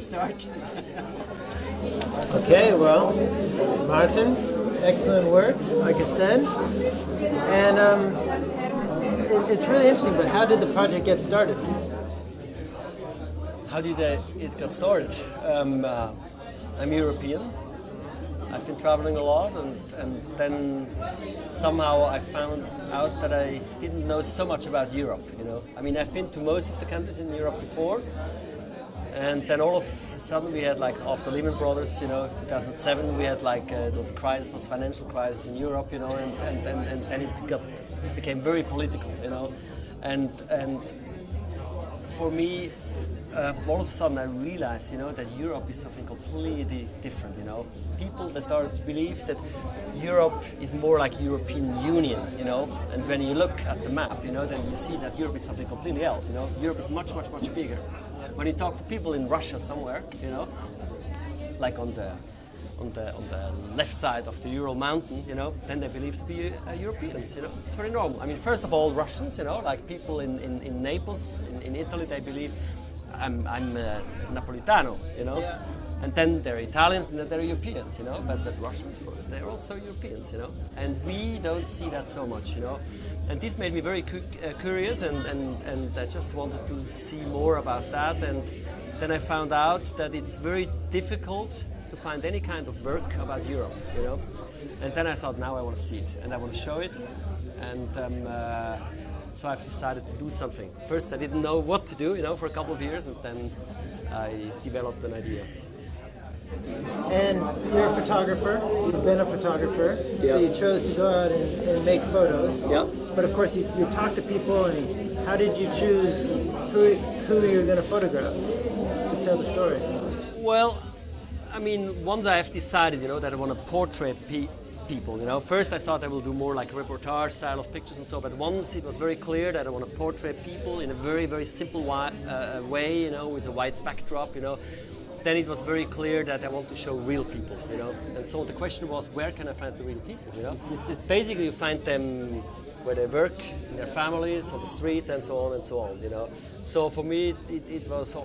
start. okay, well, Martin, excellent work, like I said. And um, it, it's really interesting, but how did the project get started? How did it get started? Um, uh, I'm European. I've been traveling a lot, and, and then somehow I found out that I didn't know so much about Europe. You know, I mean, I've been to most of the countries in Europe before, and then all of a sudden we had like after Lehman Brothers, you know, 2007, we had like uh, those crises, those financial crises in Europe, you know, and, and, and, and then it got became very political, you know, and and for me uh, all of a sudden I realized, you know, that Europe is something completely different, you know. People, they started to believe that Europe is more like European Union, you know. And when you look at the map, you know, then you see that Europe is something completely else, you know. Europe is much, much, much bigger. When you talk to people in Russia somewhere, you know, like on the on the on the left side of the Ural mountain, you know, then they believe to be uh, Europeans, you know. It's very normal. I mean, first of all, Russians, you know, like people in, in, in Naples, in, in Italy, they believe I'm, I'm uh, Napolitano, you know. Yeah. And then there are Italians and then there are Europeans, you know. But, but Russians, they're also Europeans, you know. And we don't see that so much, you know. And this made me very cu uh, curious and, and, and I just wanted to see more about that. And then I found out that it's very difficult to find any kind of work about Europe, you know. And then I thought, now I want to see it and I want to show it. And um, uh, so I've decided to do something. First, I didn't know what to do, you know, for a couple of years, and then I developed an idea. And you're a photographer. You've been a photographer, so you chose to go out and, and make photos. Yeah. But of course, you, you talk to people, and how did you choose who who you're going to photograph to tell the story? Well, I mean, once I have decided, you know, that I want to portrait pe people. You know, first I thought I will do more like reportage style of pictures and so, but once it was very clear that I want to portray people in a very very simple uh, uh, way, you know, with a white backdrop, you know, then it was very clear that I want to show real people, you know. And so the question was, where can I find the real people, you know? Basically, you find them where they work, in their families, on the streets, and so on and so on, you know. So for me, it, it was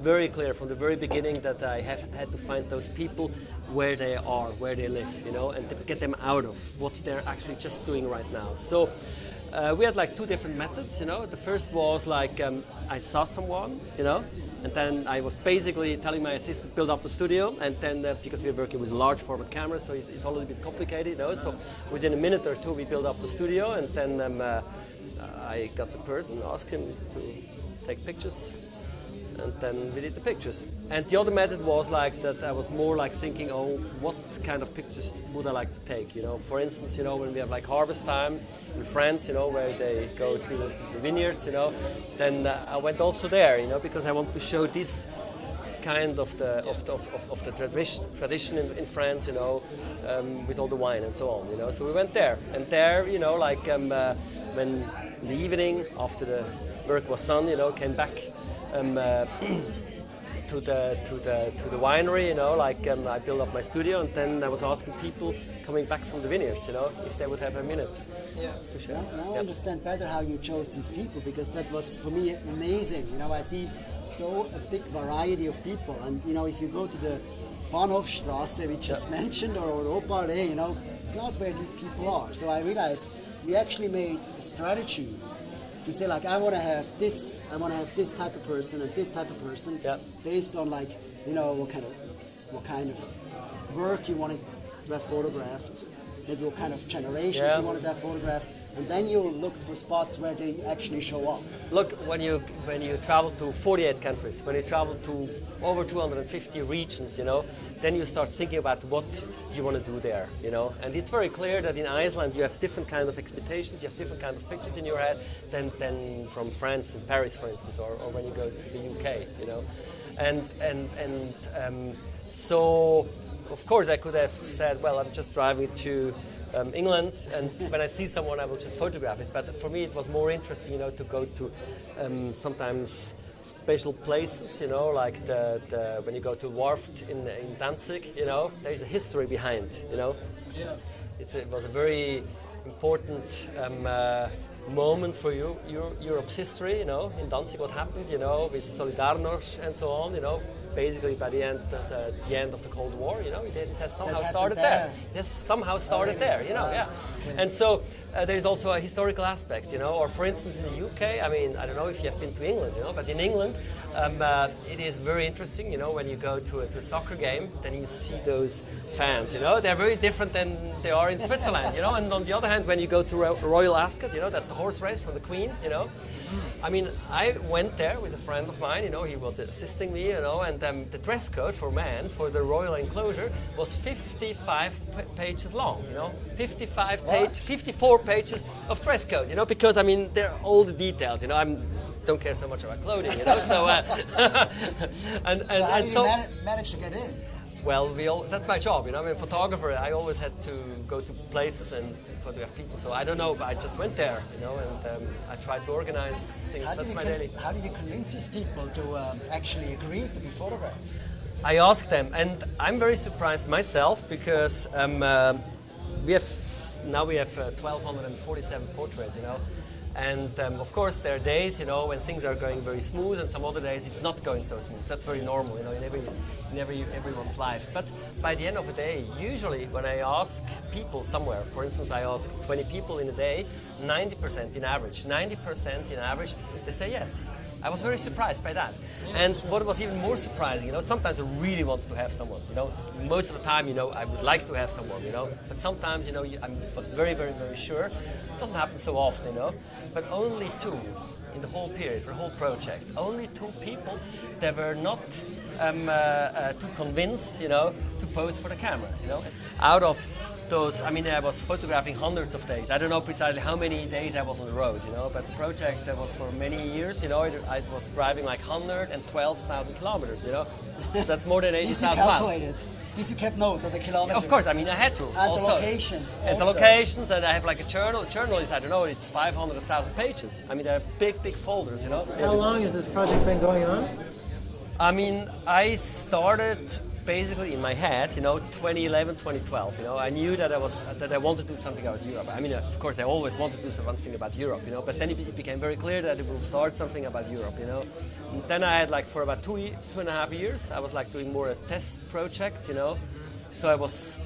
very clear from the very beginning that I have had to find those people where they are, where they live, you know, and get them out of what they're actually just doing right now. So uh, we had like two different methods, you know. The first was like um, I saw someone, you know, and then I was basically telling my assistant build up the studio, and then uh, because we are working with large format cameras, so it's a little bit complicated, you know. So within a minute or two, we build up the studio, and then um, uh, I got the person, asked him to take pictures, and then we did the pictures. And the other method was like that I was more like thinking, oh, what kind of pictures would I like to take? You know, for instance, you know, when we have like harvest time in France, you know, where they go to the, vineyards, you know, then uh, I went also there, you know, because I want to show this kind of the of the, of, of the tradition tradition in, in France, you know, um, with all the wine and so on, you know. So we went there, and there, you know, like um, uh, when in the evening after the work was done, you know, came back um, uh, to the to the to the winery. You know, like um, I built up my studio, and then I was asking people coming back from the vineyards, you know, if they would have a minute yeah. to share. Now, now I understand better how you chose these people because that was for me amazing. You know, I see so a big variety of people, and you know, if you go to the Bahnhofstrasse, which is mentioned, or Europaallee, you know, it's not where these people are. So I realized we actually made a strategy to say like I want to have this, I want to have this type of person and this type of person, yep. based on like you know what kind of what kind of work you want to have photographed, maybe what kind of generations yeah. you wanted to have photographed, and then you looked for spots where they actually show up. Look, when you when you travel to 48 countries, when you travel to over 250 regions, you know, then you start thinking about what you want to do there, you know. And it's very clear that in Iceland you have different kind of expectations, you have different kind of pictures in your head than, than from France and Paris, for instance, or, or when you go to the UK, you know. And and and um, so, of course, I could have said, well, I'm just driving to um, England, and when I see someone, I will just photograph it. But for me, it was more interesting, you know, to go to um, sometimes special places, you know, like the, the, when you go to Warft in, in Danzig, you know, there is a history behind, you know. Yeah. It's, it was a very important um, uh, moment for you, Europe's history, you know, in Danzig, what happened, you know, with Solidarność and so on, you know, basically by the end the, the, end of the Cold War. You know, it, it has somehow started there. there. It has somehow started there. You know, yeah. And so uh, there's also a historical aspect. You know, or for instance in the UK, I mean, I don't know if you have been to England. You know, but in England, um, uh, it is very interesting. You know, when you go to a, to a soccer game, then you see those fans. You know, they're very different than they are in Switzerland. You know, and on the other hand, when you go to Ro- Royal Ascot, you know, that's the horse race from the Queen. You know, I mean, I went there with a friend of mine. You know, he was assisting me. You know, and um, the dress code for men for the royal enclosure was 55 pa- pages long. You know, 55 page, 54 pages of dress code. You know, because I mean, there are all the details. You know, I'm don't care so much about clothing. You know, so uh, and and, So how and do you so. manage to get in? Well, we all, that's my job, you know. I'm a photographer. I always had to go to places and to photograph people. So I don't know, but I just went there, you know, and um, I tried to organize things. How That's my daily. How do you convince these people to um, actually agree to be photographed? I asked them, and I'm very surprised myself because um, uh, we have now we have uh, 1,247 portraits, you know. And um, of course, there are days, you know, when things are going very smooth, and some other days it's not going so smooth. That's very normal, you know, in every, in every everyone's life. But by the end of the day, usually when I ask people somewhere, for instance, I ask 20 people in a day, 90% in average, 90% in average, they say yes. I was very surprised by that. And what was even more surprising, you know, sometimes I really wanted to have someone, you know. Most of the time, you know, I would like to have someone, you know. But sometimes, you know, I was very, very, very sure. It doesn't happen so often, you know. But only two in the whole period, for the whole project, only two people that were not um, uh, uh, too convinced, you know, to pose for the camera, you know. Out of those, I mean, I was photographing hundreds of days. I don't know precisely how many days I was on the road, you know, but the project that was for many years, you know, I, I was driving like 112,000 kilometers, you know. That's more than These you 80,000 miles. calculated. These you kept note of the kilometers. Of course, I mean, I had to. And also. the locations. And the locations, and I have like a journal. Journal is, I don't know, it's 500,000 pages. I mean, they're big, big folders, you know. How long has this project been going on? I mean, I started basically in my head, you know, 2011, 2012. You know, I knew that I was that I wanted to do something about Europe. I mean, uh, of course, I always wanted to do something about Europe, you know. But then it, became very clear that it will start something about Europe, you know. And then I had like for about two, two and a half years, I was like doing more a test project, you know. So I was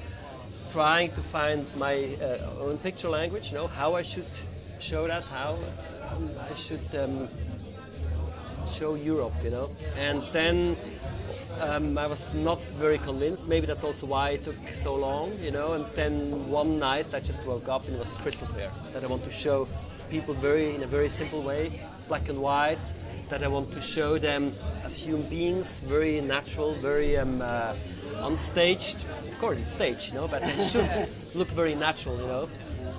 trying to find my uh, own picture language, you know, how I should show that, how I should. Um, show Europe, you know. And then um, I was not very convinced. Maybe that's also why it took so long, you know. And then one night I just woke up and it was crystal clear that I want to show people very in a very simple way, black and white. That I want to show them as human beings, very natural, very um, uh, unstaged. Of course, it's staged, you know, but it should look very natural, you know.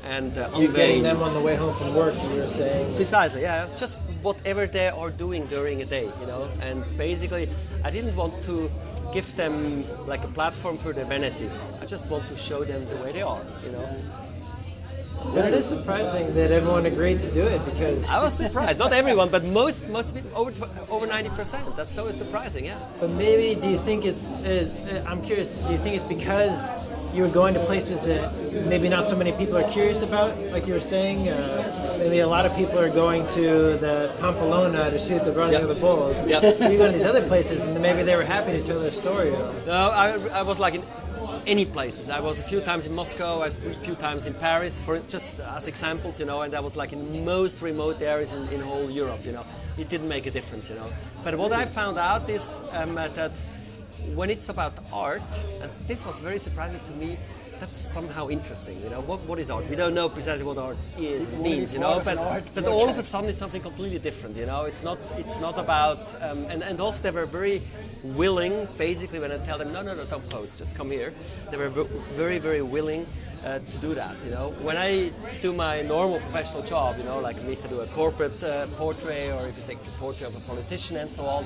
And uh, You're getting them on the way home from work, you were saying. Precisely, yeah. Just whatever they are doing during a day, you know. And basically, I didn't want to give them like a platform for their vanity. I just want to show them the way they are, you know. But it is surprising that everyone agreed to do it because. I was surprised. Not everyone, but most most people over over ninety percent. That's so surprising, yeah. But maybe do you think it's? Uh, uh, I'm curious. Do you think it's because you were going to places that maybe not so many people are curious about, like you were saying? Uh, maybe a lot of people are going to the Pamplona to shoot the running Yeah. of the bulls. Yeah. You go to these other places, and maybe they were happy to tell their story. No, I, I was like in any places. I was a few times in Moscow, a few times in Paris, for just as examples, you know, and I was like in most remote areas in, in whole Europe, you know. It didn't make a difference, you know. But what I found out is um, that when it's about art, and this was very surprising to me, that's somehow interesting, you know. What, what is art? We don't know precisely what art is, means, you know, but, but all of a sudden it's something completely different, you know. It's not, it's not about, um, and, and also they were very willing, basically, when I tell them, no, no, no, don't post, just come here. They were very, very willing uh, to do that, you know. When I do my normal professional job, you know, like if I do a corporate uh, portrait or if you take a portrait of a politician and so on,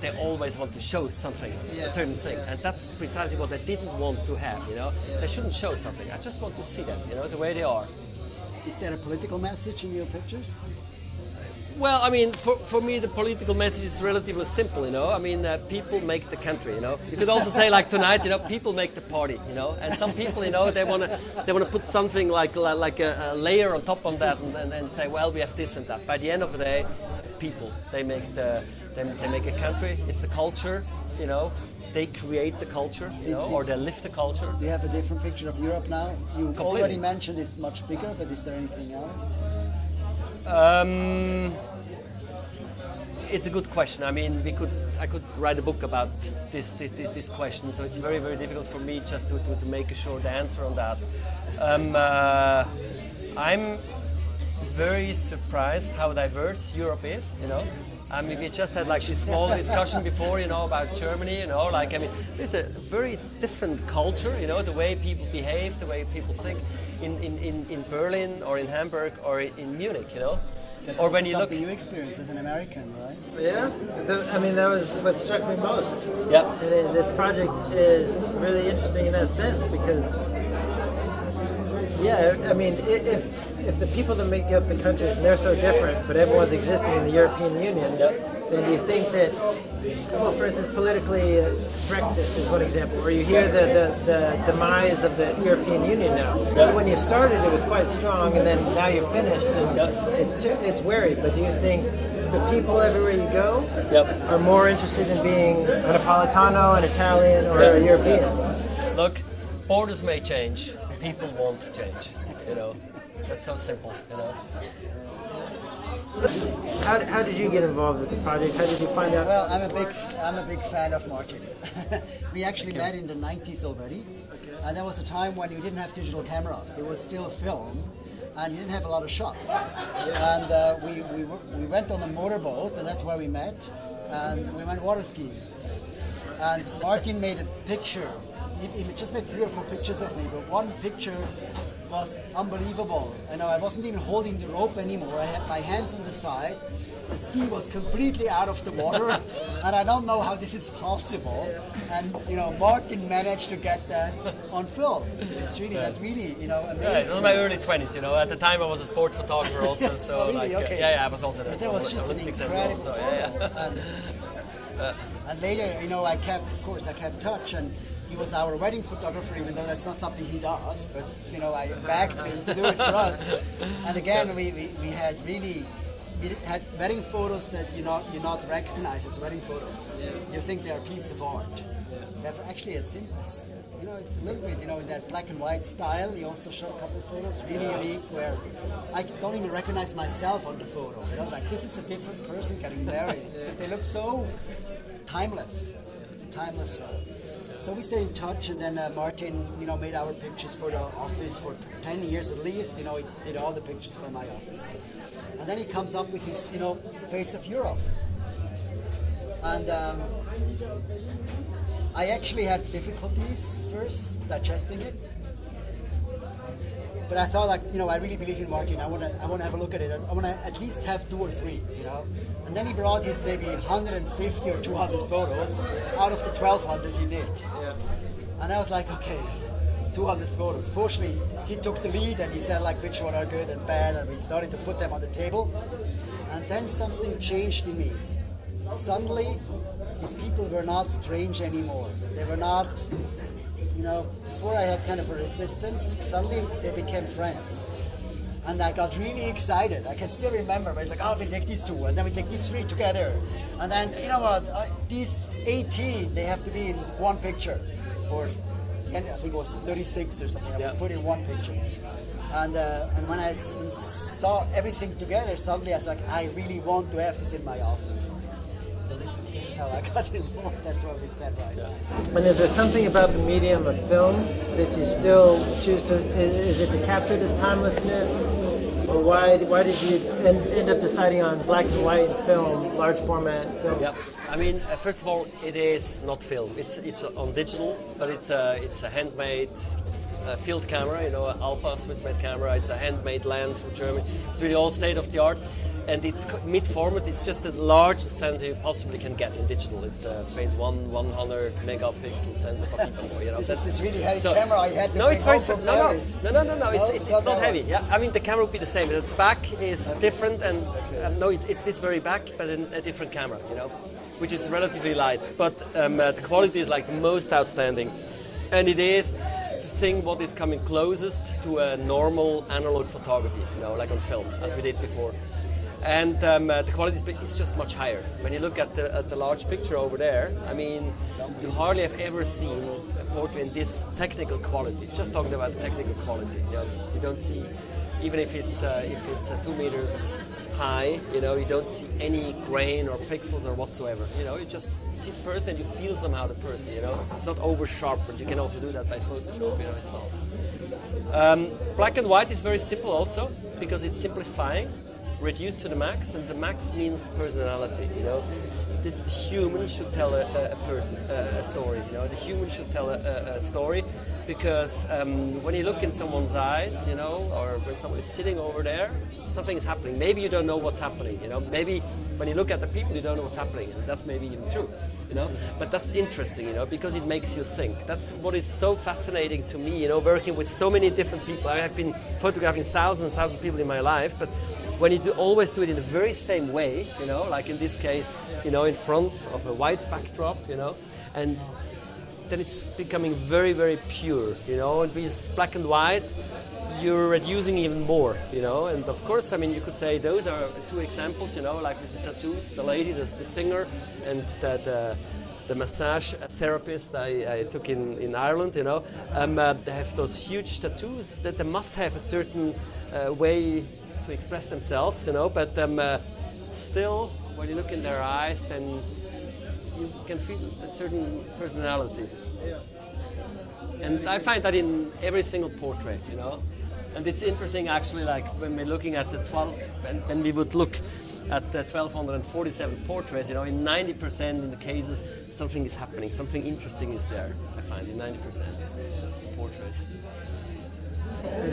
they always want to show something, a certain thing. And that's precisely what they didn't want to have, you know. They shouldn't show something. I just want to see them, you know, the way they are. Is there a political message in your pictures? Well, I mean, for, for me, the political message is relatively simple, you know. I mean, uh, people make the country, you know. You could also say, like tonight, you know, people make the party, you know. And some people, you know, they want to they want to put something like like a, a layer on top of that and, and, and say, well, we have this and that. By the end of the day, people they make the they, they make a country. It's the culture. you know, they create the culture, you know, or they lift the culture. Do you have a different picture of Europe now? You Completely. already mentioned it's much bigger, but is there anything else? Um, it's a good question. I mean, we could, I could write a book about this, this, this, this question. So it's very, very difficult for me just to, to, to make a short answer on that. Um, uh, I'm very surprised how diverse Europe is. You know, I mean, we just had like this small discussion before, you know, about Germany. You know, like I mean, there's a very different culture. You know, the way people behave, the way people think in, in, in, in Berlin or in Hamburg or in Munich. You know. That's or when you look, something you experience as an American, right? Yeah, the, I mean that was what struck me most. yeah, And it, this project is really interesting in that sense because, yeah, I mean, if if the people that make up the countries and they're so different, but everyone's existing in the European Union, then do you think that, well, for instance, politically, uh, Brexit is one example, where you hear the, the, the demise of the European Union now. So when you started, it was quite strong, and then now you're finished, and it's too, it's wary. But do you think the people everywhere you go Yep. are more interested in being a Napolitano, an Italian, or a European. look, borders may change, people won't change. You know, that's so simple. You know. How, how did you get involved with the project? How did you find out? Well, I'm a big, I'm a big fan of Martin. we actually met in the 90s already, and there was a time when you didn't have digital cameras. It was still film, and you didn't have a lot of shots. And uh, we, we, we went on a motorboat, and that's where we met, and we went water skiing. And Martin made a picture. He, he just made three or four pictures of me, but one picture was unbelievable. And I wasn't even holding the rope anymore. I had my hands on the side. The ski was completely out of the water, and I don't know how this is possible. And you know, Martin managed to get that on film. It's really that really you know amazing. Yeah, it was my early 20s, you know. At the time, I was a sport photographer also, so Oh, really? like, uh, Okay. yeah, yeah, I was also But at that was just an Olympics and incredible so. Yeah, yeah. And, and later, you know, I kept, of course, I kept touch, and he was our wedding photographer, even though that's not something he does. But you know, I begged him to do it for us. And again, we, we, we had really. We had wedding photos that you not you not recognize as wedding photos. You think they're a piece of art. They're actually a symbol. You know, it's a little bit, you know, in that black and white style. He also shot a couple of photos, really unique, where I don't even recognize myself on the photo. You know, like this is a different person getting married because they look so timeless. It's a timeless photo. So we stayed in touch, and then uh, Martin, you know, made our pictures for the office for 10 years at least. You know, he did all the pictures for my office. And then he comes up with his, you know, face of Europe. And um, I actually had difficulties first digesting it. But I thought, like, you know, I really believe in Martin. I want to, I want to have a look at it. I want to at least have two or three, you know. And then he brought his maybe 150 or 200 photos out of the 1,200 he did. Yeah. And I was like, okay, 200 photos. Fortunately, he took the lead and he said like which one are good and bad, and we started to put them on the table. And then something changed in me. Suddenly, these people were not strange anymore. They were not, you know, before I had kind of a resistance. Suddenly, they became friends. And I got really excited. I can still remember. But it's like, oh, we take these two, and then we take these three together, and then you know what? I, these 18, they have to be in one picture, or I think it was 36 or something. I Yeah. put in one picture. And uh, and when I saw everything together, suddenly I was like, I really want to have this in my office. How I got involved. That's where we stand right now. And is there something about the medium of film that you still choose to? Is, is it to capture this timelessness, or why? Why did you end, end up deciding on black and white film, large format film? Yeah, I mean, uh, first of all, it is not film. It's it's on digital, but it's a it's a handmade uh, field camera. You know, a Alpa Swiss-made camera. It's a handmade lens from Germany. It's really all state of the art, and it's mid-format. It's just the largest sensor you possibly can get in digital. It's the Phase One 100 megapixel sensor. You know, This is that's- this really heavy so- camera I had to no, it's very no, no, no, no, no, no. It's it's, not it's not heavy. Yeah, I mean the camera will be the same. The back is different, and uh, no, it's, it's this very back, but in a different camera. You know, which is relatively light, but um, uh, the quality is like the most outstanding, and it is the thing what is coming closest to a normal analog photography. You know, like on film, as we did before. And um, uh, the quality is just much higher. When you look at the, at the large picture over there, I mean, you hardly have ever seen a portrait in this technical quality. Just talking about the technical quality, you, know, you don't see, even if it's uh, if it's uh, two meters high, you know, you don't see any grain or pixels or whatsoever. You know, you just see the person and you feel somehow the person. You know, it's not over sharpened. You can also do that by Photoshop. You know, it's not. Um, black and white is very simple also because it's simplifying reduced to the max, and the max means the personality. You know, the, the human should tell a, a person a, a, story. You know, the human should tell a, a story because um, when you look in someone's eyes, you know, or when someone is sitting over there, something is happening. Maybe you don't know what's happening. You know, maybe when you look at the people, you don't know what's happening, that's maybe even true. You know, but that's interesting. You know, because it makes you think. That's what is so fascinating to me. You know, working with so many different people. I have been photographing thousands, thousands of people in my life, but when you do, always do it in the very same way, you know, like in this case, you know, in front of a white backdrop, you know, and then it's becoming very, very pure, you know, and with black and white, you're reducing even more, you know, and of course, I mean, you could say those are two examples, you know, like with the tattoos, the lady, the, the singer, and the, the, the massage therapist I, I, took in, in Ireland, you know, um, uh, they have those huge tattoos that they must have a certain uh, way to express themselves, you know, but um, uh, still, when you look in their eyes, then you can feel a certain personality. Yeah. And I find that in every single portrait, you know. And it's interesting actually, like when we're looking at the 12, when, when we would look at the 1247 portraits, you know, in 90% in the cases, something is happening, something interesting is there, I find, in 90% of portraits.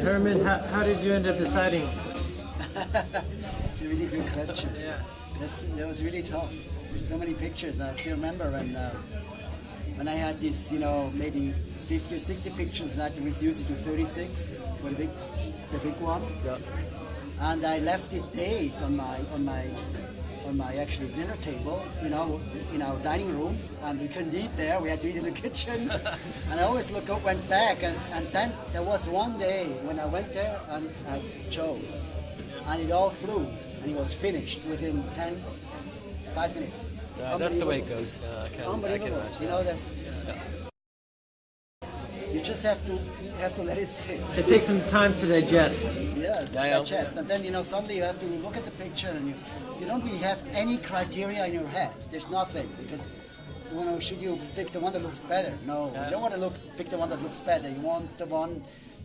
Herman, how, how did you end up deciding it's a really good question. Yeah. That's, that was really tough. There's so many pictures. I still remember when uh, when I had this, you know, maybe 50 or 60 pictures that was used to 36 for the big, the big one. Yeah. And I left it days on my on my on my actually dinner table, you know, in our dining room, and we couldn't eat there. We had to eat in the kitchen. and I always look up, went back, and, and then there was one day when I went there and I chose and it all flew, and it was finished within 10, 5 minutes. Uh, yeah, that's the way it goes. Uh, yeah, I can, unbelievable. I can you know, that's. Yeah. You just have to you have to let it sit. It takes some time to digest. Yeah, yeah digest, and then you know suddenly you have to look at the picture, and you you don't really have any criteria in your head. There's nothing because you know, should you pick the one that looks better? No, yeah. you don't want to look pick the one that looks better. You want the one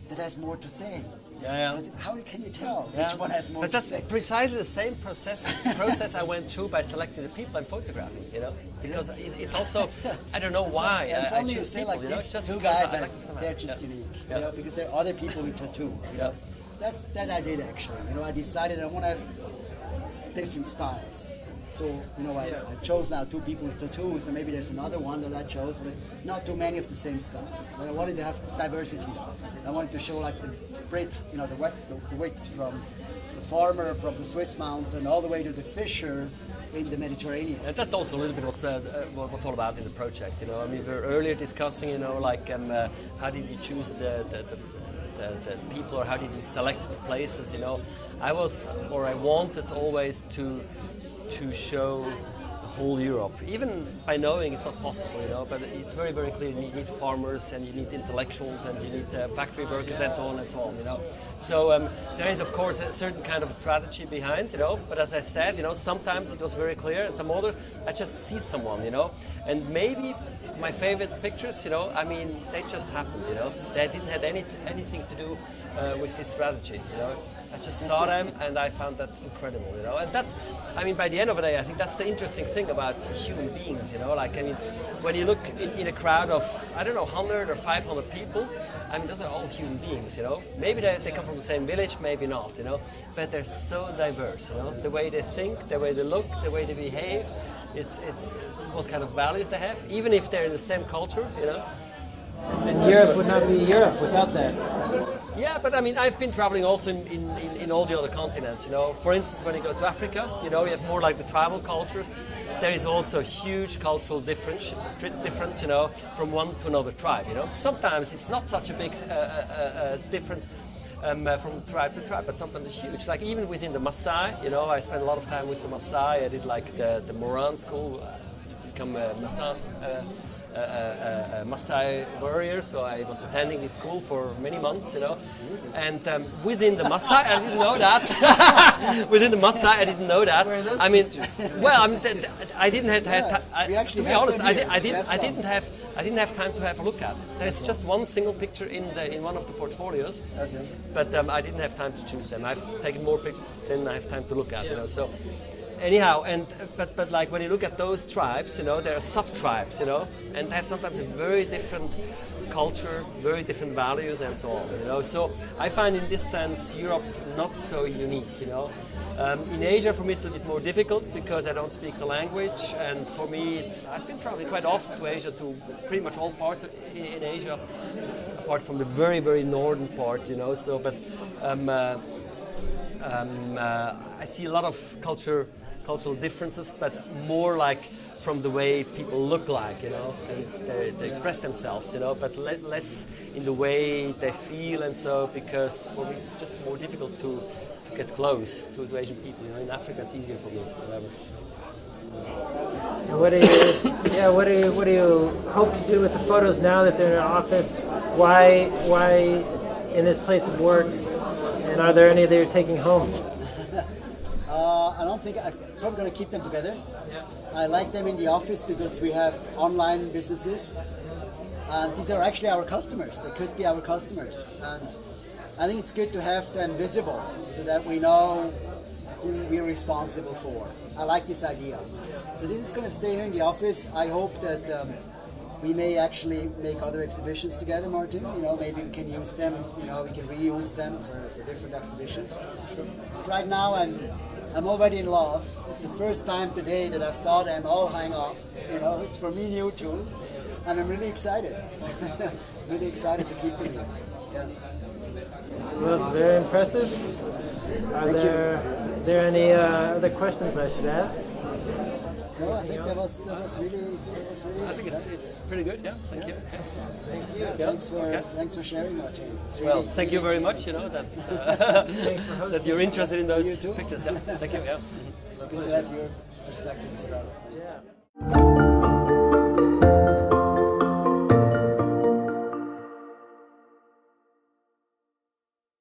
that has more to say. Yeah, yeah. how can you tell yeah. which one has more but that's precisely the same process process I went through by selecting the people I'm photographing, you know? Because yeah. it's also, I don't know why and I, I choose you say people, like you know? these just two guys, are, they're just unique, you know, because there are other people with tattoo, you know? That's, that I did actually, you know, I decided I want to have different styles. So, you know, I. I, chose now two people with tattoos, and maybe there's another one that I chose, but not too many of the same stuff. But I wanted to have diversity. I wanted to show like the breadth, you know, the, width, the, the width from the farmer from the Swiss mountain all the way to the fisher in the Mediterranean. And that's also a little bit what's, uh, what's all about in the project. You know, I mean, we were earlier discussing, you know, like um, uh, how did you choose the, the, the the, the, people or how did you select the places you know I was or I wanted always to to show whole Europe, even by knowing it's not possible, you know, but it's very, very clear you need farmers and you need intellectuals and you need uh, factory workers and so on and so on, you know. So um, there is, of course, a certain kind of strategy behind, you know, but as I said, you know, sometimes it was very clear and some others, I just see someone, you know, and maybe my favorite pictures, you know, I mean, they just happened, you know, they didn't have any anything to do uh, with this strategy, you know. I just saw them and I found that incredible, you know. And that's, I mean, by the end of the day, I think that's the interesting thing about human beings, you know. Like, I mean, when you look in, in a crowd of, I don't know, 100 or 500 people, I mean, those are all human beings, you know. Maybe they, they come from the same village, maybe not, you know. But they're so diverse, you know. The way they think, the way they look, the way they behave, it's, it's what kind of values they have, even if they're in the same culture, you know. And Europe would not be Europe without that. Yeah, but I mean, I've been traveling also in, in, in, all the other continents, you know. For instance, when you go to Africa, you know, you have more like the tribal cultures. There is also huge cultural difference, difference, you know, from one to another tribe, you know. Sometimes it's not such a big uh, uh, uh, difference um, uh, from tribe to tribe, but sometimes huge. Like even within the Maasai, you know, I spent a lot of time with the Maasai. I did like the, the Moran school uh, to become a Maasai. Uh, a, a, a, Maasai warrior, so I was attending this school for many months, you know. And um, within the Maasai, I didn't know that. within the Maasai, I didn't know that. I mean, well, I mean, th- th- I didn't have, Yeah, I, we actually to be honest, I, here. did, I We didn't, have I didn't have, I didn't have time to have a look at. There's just one single picture in the in one of the portfolios, Okay. but um, I didn't have time to choose them. I've taken more pictures than I have time to look at, you know. So anyhow, and but but like when you look at those tribes, you know, there are sub tribes, you know, and they have sometimes a very different culture, very different values, and so on. You know, so I find in this sense Europe not so unique, you know. Um, in Asia, for me, it's a bit more difficult because I don't speak the language, and for me, it's I've been traveling quite often to Asia, to pretty much all parts in, in Asia, apart from the very very northern part, you know. So, but um, uh, um, uh, I see a lot of culture, cultural differences, but more like from the way people look like, you know, and they, they express themselves, you know, but le- less in the way they feel and so, because for me it's just more difficult to, to get close to, to Asian people. You know, in Africa it's easier for me, whatever. And what do you, yeah, what do you, what do you hope to do with the photos now that they're in office? Why, why in this place of work? And are there any that you're taking home? I think I'm probably going to keep them together. I like them in the office because we have online businesses, and these are actually our customers. They could be our customers, and I think it's good to have them visible so that we know who we're responsible for. I like this idea. So this is going to stay here in the office. I hope that um, we may actually make other exhibitions together, Martin. You know, maybe we can use them. You know, we can reuse them for, for different exhibitions. Right now, I'm I'm already in love. It's the first time today that I saw them all hang up. You know, it's for me new too, and I'm really excited. really excited to keep them here. Yeah. Well, very impressive. Are Thank you. there, there any uh, other questions I should ask? No, I think that was that was really that was really. I think it's, it's pretty good, yeah, thank you. Thank you. Thanks for okay. thanks for sharing, Martin. It's Well, really- thank you very much, you know, that, uh, that you're interested in those pictures, yeah. Thank you, yeah. It's good to have your perspective as well. Yeah.